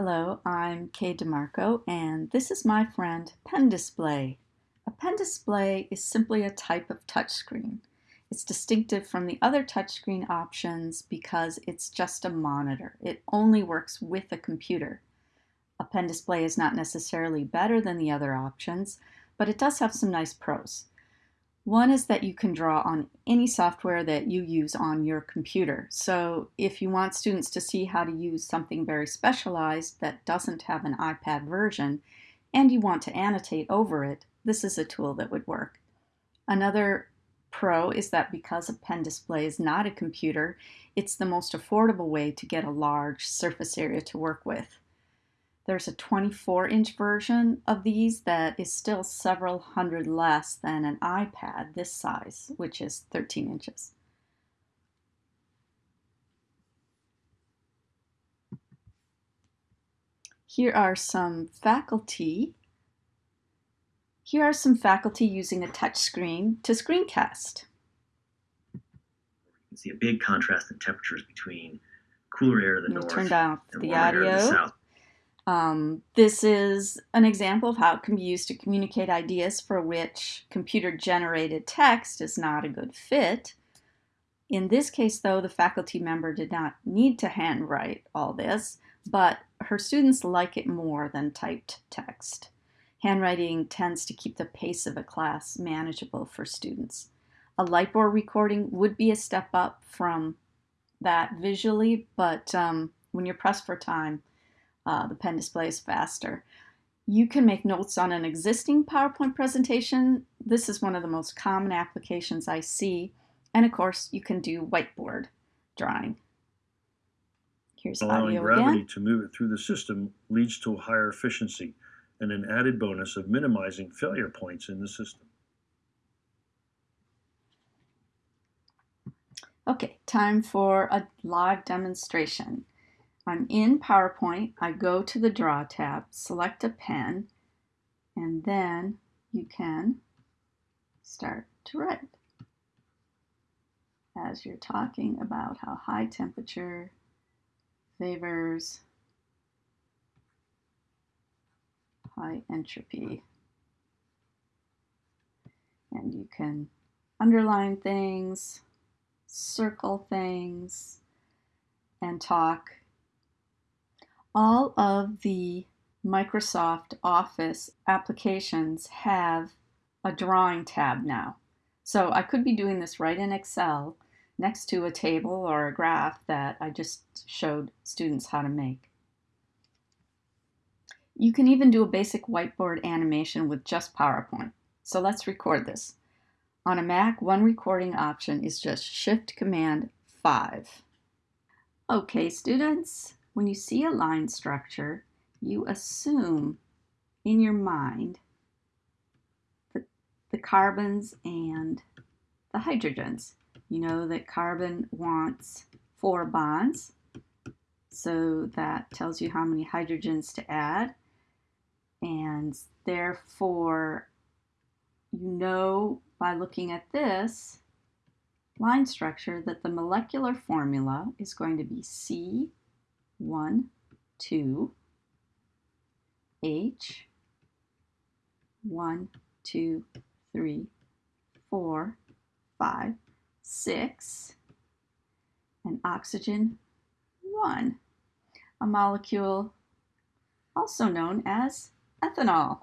Hello, I'm Kay DeMarco, and this is my friend Pen Display. A pen display is simply a type of touchscreen. It's distinctive from the other touchscreen options because it's just a monitor. It only works with a computer. A pen display is not necessarily better than the other options, but it does have some nice pros. One is that you can draw on any software that you use on your computer. So if you want students to see how to use something very specialized that doesn't have an iPad version, and you want to annotate over it, this is a tool that would work. Another pro is that because a pen display is not a computer, it's the most affordable way to get a large surface area to work with. There's a 24 inch version of these that is still several hundred less than an iPad this size, which is 13 inches. Here are some faculty. Here are some faculty using a touchscreen to screencast. You can see a big contrast in temperatures between cooler air to the north turned off the audio. The south. Um, this is an example of how it can be used to communicate ideas for which computer-generated text is not a good fit. In this case, though, the faculty member did not need to handwrite all this, but her students like it more than typed text. Handwriting tends to keep the pace of a class manageable for students. A Lightboard recording would be a step up from that visually, but um, when you're pressed for time, uh, the pen display is faster. You can make notes on an existing PowerPoint presentation. This is one of the most common applications I see. And of course, you can do whiteboard drawing. Here's Allowing gravity again. to move it through the system leads to a higher efficiency and an added bonus of minimizing failure points in the system. Okay, time for a live demonstration. I'm in PowerPoint, I go to the Draw tab, select a pen, and then you can start to write. As you're talking about how high temperature favors high entropy. And you can underline things, circle things, and talk all of the Microsoft Office applications have a drawing tab now. So I could be doing this right in Excel next to a table or a graph that I just showed students how to make. You can even do a basic whiteboard animation with just PowerPoint. So let's record this. On a Mac, one recording option is just Shift Command 5. Okay, students, when you see a line structure, you assume in your mind the, the carbons and the hydrogens. You know that carbon wants four bonds, so that tells you how many hydrogens to add. And therefore, you know by looking at this line structure that the molecular formula is going to be C one, two, H, one, two, three, four, five, six, and oxygen, one, a molecule also known as ethanol.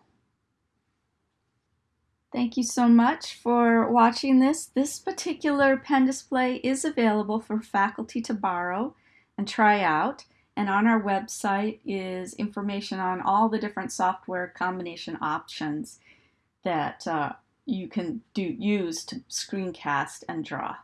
Thank you so much for watching this. This particular pen display is available for faculty to borrow and try out. And on our website is information on all the different software combination options that uh, you can do use to screencast and draw.